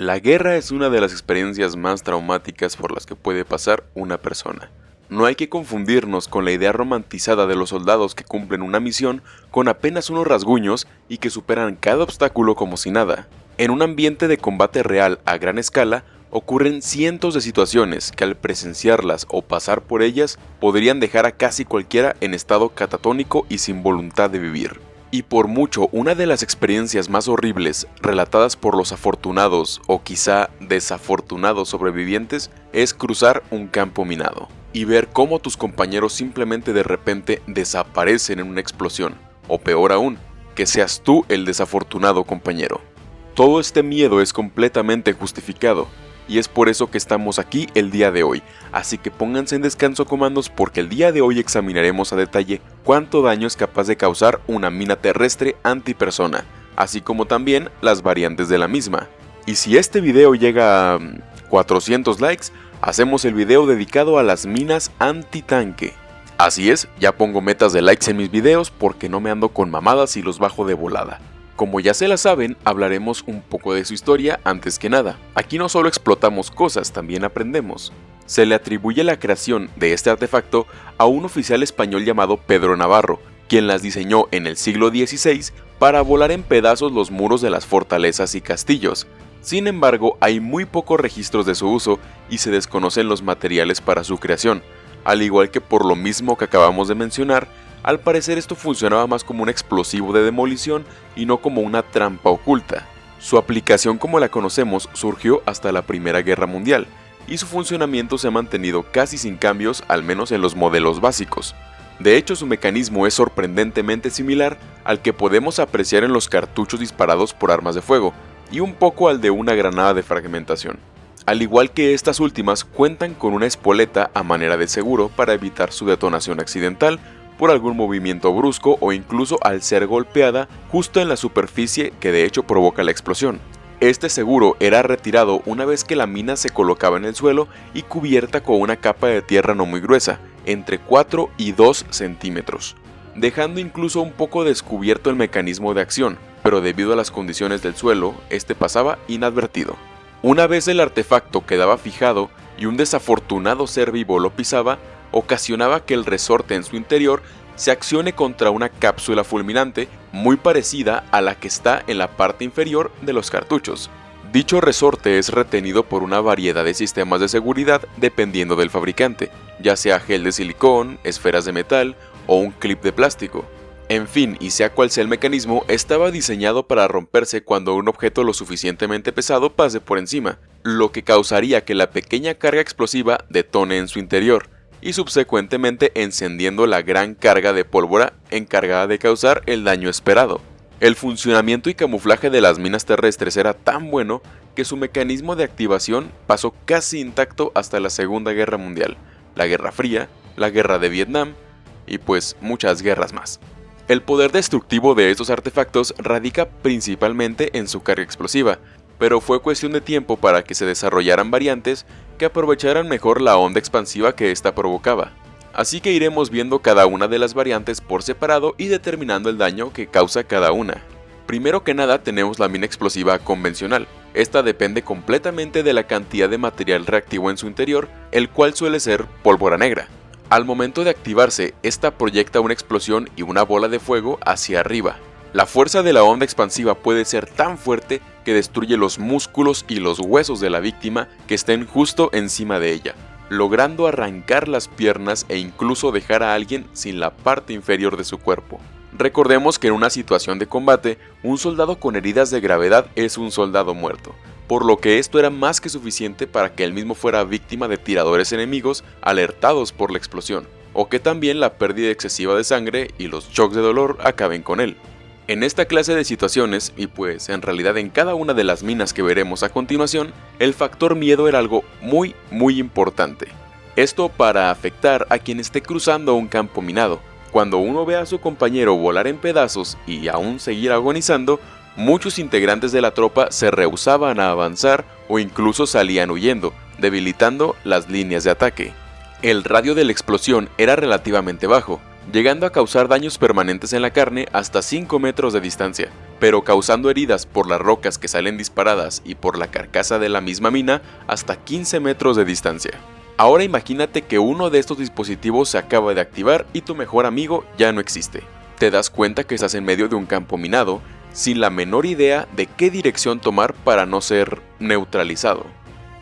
La guerra es una de las experiencias más traumáticas por las que puede pasar una persona. No hay que confundirnos con la idea romantizada de los soldados que cumplen una misión con apenas unos rasguños y que superan cada obstáculo como si nada. En un ambiente de combate real a gran escala, ocurren cientos de situaciones que al presenciarlas o pasar por ellas podrían dejar a casi cualquiera en estado catatónico y sin voluntad de vivir y por mucho una de las experiencias más horribles relatadas por los afortunados o quizá desafortunados sobrevivientes es cruzar un campo minado y ver cómo tus compañeros simplemente de repente desaparecen en una explosión, o peor aún, que seas tú el desafortunado compañero. Todo este miedo es completamente justificado, y es por eso que estamos aquí el día de hoy, así que pónganse en descanso comandos porque el día de hoy examinaremos a detalle cuánto daño es capaz de causar una mina terrestre antipersona, así como también las variantes de la misma. Y si este video llega a 400 mm, likes, hacemos el video dedicado a las minas antitanque. Así es, ya pongo metas de likes en mis videos porque no me ando con mamadas y los bajo de volada. Como ya se la saben, hablaremos un poco de su historia antes que nada. Aquí no solo explotamos cosas, también aprendemos. Se le atribuye la creación de este artefacto a un oficial español llamado Pedro Navarro, quien las diseñó en el siglo XVI para volar en pedazos los muros de las fortalezas y castillos. Sin embargo, hay muy pocos registros de su uso y se desconocen los materiales para su creación, al igual que por lo mismo que acabamos de mencionar, al parecer esto funcionaba más como un explosivo de demolición y no como una trampa oculta. Su aplicación como la conocemos surgió hasta la Primera Guerra Mundial, y su funcionamiento se ha mantenido casi sin cambios al menos en los modelos básicos. De hecho su mecanismo es sorprendentemente similar al que podemos apreciar en los cartuchos disparados por armas de fuego, y un poco al de una granada de fragmentación. Al igual que estas últimas cuentan con una espoleta a manera de seguro para evitar su detonación accidental por algún movimiento brusco o incluso al ser golpeada justo en la superficie que de hecho provoca la explosión. Este seguro era retirado una vez que la mina se colocaba en el suelo y cubierta con una capa de tierra no muy gruesa, entre 4 y 2 centímetros, dejando incluso un poco descubierto el mecanismo de acción, pero debido a las condiciones del suelo, este pasaba inadvertido. Una vez el artefacto quedaba fijado y un desafortunado ser vivo lo pisaba, ocasionaba que el resorte en su interior se accione contra una cápsula fulminante muy parecida a la que está en la parte inferior de los cartuchos. Dicho resorte es retenido por una variedad de sistemas de seguridad dependiendo del fabricante, ya sea gel de silicón, esferas de metal o un clip de plástico. En fin, y sea cual sea el mecanismo, estaba diseñado para romperse cuando un objeto lo suficientemente pesado pase por encima, lo que causaría que la pequeña carga explosiva detone en su interior, y subsecuentemente encendiendo la gran carga de pólvora encargada de causar el daño esperado. El funcionamiento y camuflaje de las minas terrestres era tan bueno que su mecanismo de activación pasó casi intacto hasta la Segunda Guerra Mundial, la Guerra Fría, la Guerra de Vietnam y pues muchas guerras más. El poder destructivo de estos artefactos radica principalmente en su carga explosiva, pero fue cuestión de tiempo para que se desarrollaran variantes que aprovecharan mejor la onda expansiva que ésta provocaba. Así que iremos viendo cada una de las variantes por separado y determinando el daño que causa cada una. Primero que nada tenemos la mina explosiva convencional. Esta depende completamente de la cantidad de material reactivo en su interior, el cual suele ser pólvora negra. Al momento de activarse, esta proyecta una explosión y una bola de fuego hacia arriba, la fuerza de la onda expansiva puede ser tan fuerte que destruye los músculos y los huesos de la víctima que estén justo encima de ella, logrando arrancar las piernas e incluso dejar a alguien sin la parte inferior de su cuerpo. Recordemos que en una situación de combate, un soldado con heridas de gravedad es un soldado muerto, por lo que esto era más que suficiente para que él mismo fuera víctima de tiradores enemigos alertados por la explosión, o que también la pérdida excesiva de sangre y los shocks de dolor acaben con él. En esta clase de situaciones, y pues en realidad en cada una de las minas que veremos a continuación, el factor miedo era algo muy muy importante. Esto para afectar a quien esté cruzando un campo minado. Cuando uno ve a su compañero volar en pedazos y aún seguir agonizando, muchos integrantes de la tropa se rehusaban a avanzar o incluso salían huyendo, debilitando las líneas de ataque. El radio de la explosión era relativamente bajo, llegando a causar daños permanentes en la carne hasta 5 metros de distancia, pero causando heridas por las rocas que salen disparadas y por la carcasa de la misma mina hasta 15 metros de distancia. Ahora imagínate que uno de estos dispositivos se acaba de activar y tu mejor amigo ya no existe. Te das cuenta que estás en medio de un campo minado, sin la menor idea de qué dirección tomar para no ser neutralizado.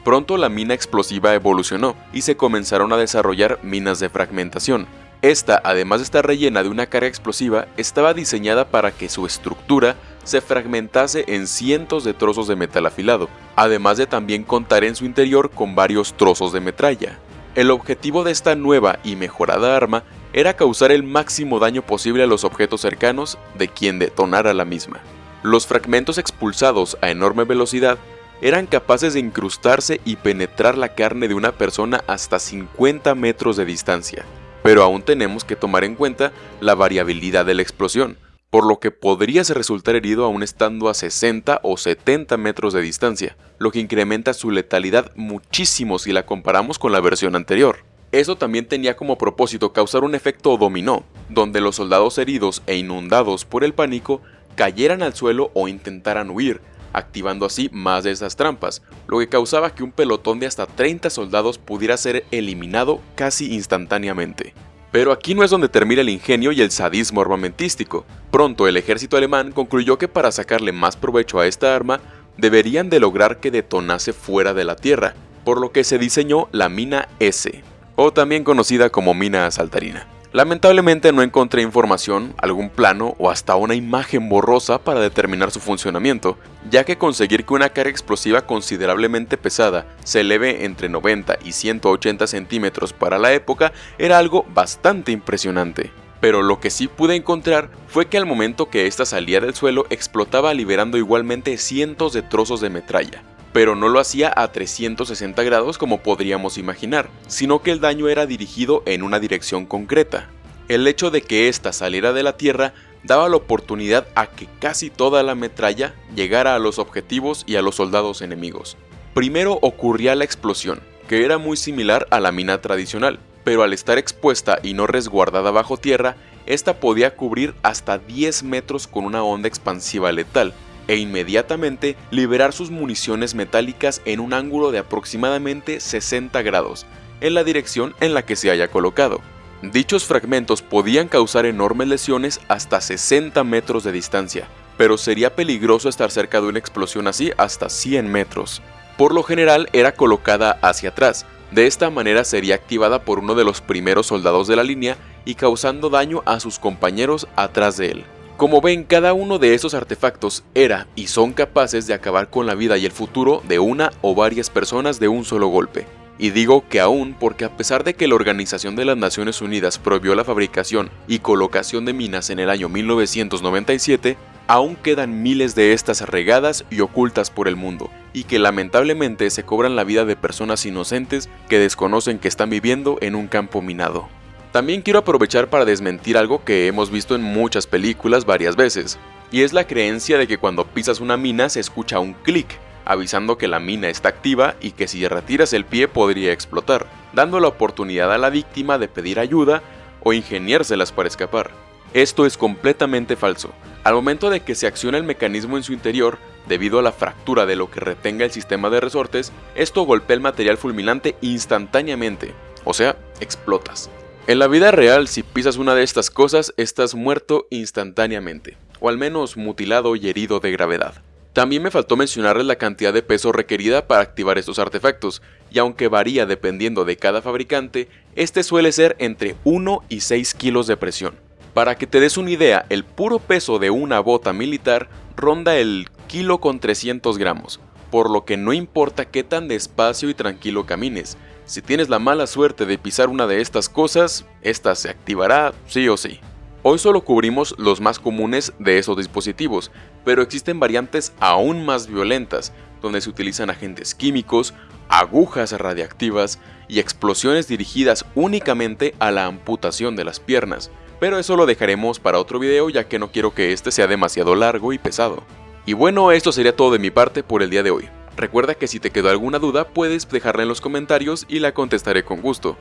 Pronto la mina explosiva evolucionó y se comenzaron a desarrollar minas de fragmentación, esta, además de estar rellena de una carga explosiva, estaba diseñada para que su estructura se fragmentase en cientos de trozos de metal afilado, además de también contar en su interior con varios trozos de metralla. El objetivo de esta nueva y mejorada arma era causar el máximo daño posible a los objetos cercanos de quien detonara la misma. Los fragmentos expulsados a enorme velocidad eran capaces de incrustarse y penetrar la carne de una persona hasta 50 metros de distancia, pero aún tenemos que tomar en cuenta la variabilidad de la explosión, por lo que podrías resultar herido aún estando a 60 o 70 metros de distancia, lo que incrementa su letalidad muchísimo si la comparamos con la versión anterior. Eso también tenía como propósito causar un efecto dominó, donde los soldados heridos e inundados por el pánico cayeran al suelo o intentaran huir, activando así más de esas trampas, lo que causaba que un pelotón de hasta 30 soldados pudiera ser eliminado casi instantáneamente. Pero aquí no es donde termina el ingenio y el sadismo armamentístico. Pronto el ejército alemán concluyó que para sacarle más provecho a esta arma, deberían de lograr que detonase fuera de la tierra, por lo que se diseñó la mina S, o también conocida como mina saltarina. Lamentablemente no encontré información, algún plano o hasta una imagen borrosa para determinar su funcionamiento, ya que conseguir que una carga explosiva considerablemente pesada se eleve entre 90 y 180 centímetros para la época era algo bastante impresionante. Pero lo que sí pude encontrar fue que al momento que ésta salía del suelo explotaba liberando igualmente cientos de trozos de metralla, pero no lo hacía a 360 grados como podríamos imaginar, sino que el daño era dirigido en una dirección concreta. El hecho de que ésta saliera de la Tierra daba la oportunidad a que casi toda la metralla llegara a los objetivos y a los soldados enemigos. Primero ocurría la explosión, que era muy similar a la mina tradicional, pero al estar expuesta y no resguardada bajo tierra, esta podía cubrir hasta 10 metros con una onda expansiva letal, e inmediatamente liberar sus municiones metálicas en un ángulo de aproximadamente 60 grados, en la dirección en la que se haya colocado. Dichos fragmentos podían causar enormes lesiones hasta 60 metros de distancia, pero sería peligroso estar cerca de una explosión así hasta 100 metros. Por lo general era colocada hacia atrás, de esta manera sería activada por uno de los primeros soldados de la línea y causando daño a sus compañeros atrás de él. Como ven, cada uno de esos artefactos era y son capaces de acabar con la vida y el futuro de una o varias personas de un solo golpe. Y digo que aún porque a pesar de que la Organización de las Naciones Unidas prohibió la fabricación y colocación de minas en el año 1997, aún quedan miles de estas regadas y ocultas por el mundo, y que lamentablemente se cobran la vida de personas inocentes que desconocen que están viviendo en un campo minado. También quiero aprovechar para desmentir algo que hemos visto en muchas películas varias veces, y es la creencia de que cuando pisas una mina se escucha un clic, avisando que la mina está activa y que si retiras el pie podría explotar, dando la oportunidad a la víctima de pedir ayuda o ingeniárselas para escapar. Esto es completamente falso. Al momento de que se acciona el mecanismo en su interior, debido a la fractura de lo que retenga el sistema de resortes, esto golpea el material fulminante instantáneamente, o sea, explotas. En la vida real, si pisas una de estas cosas, estás muerto instantáneamente, o al menos mutilado y herido de gravedad. También me faltó mencionarles la cantidad de peso requerida para activar estos artefactos, y aunque varía dependiendo de cada fabricante, este suele ser entre 1 y 6 kilos de presión. Para que te des una idea, el puro peso de una bota militar ronda el kilo con 300 gramos, por lo que no importa qué tan despacio y tranquilo camines, si tienes la mala suerte de pisar una de estas cosas, esta se activará sí o sí. Hoy solo cubrimos los más comunes de esos dispositivos, pero existen variantes aún más violentas, donde se utilizan agentes químicos, agujas radiactivas y explosiones dirigidas únicamente a la amputación de las piernas, pero eso lo dejaremos para otro video ya que no quiero que este sea demasiado largo y pesado. Y bueno, esto sería todo de mi parte por el día de hoy. Recuerda que si te quedó alguna duda puedes dejarla en los comentarios y la contestaré con gusto.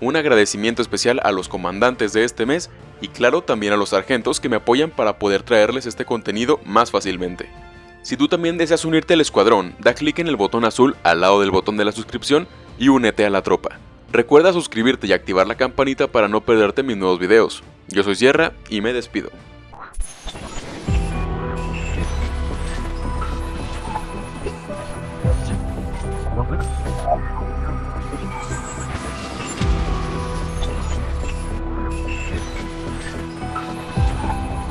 Un agradecimiento especial a los comandantes de este mes y claro también a los sargentos que me apoyan para poder traerles este contenido más fácilmente. Si tú también deseas unirte al escuadrón, da clic en el botón azul al lado del botón de la suscripción y únete a la tropa. Recuerda suscribirte y activar la campanita para no perderte mis nuevos videos. Yo soy Sierra y me despido.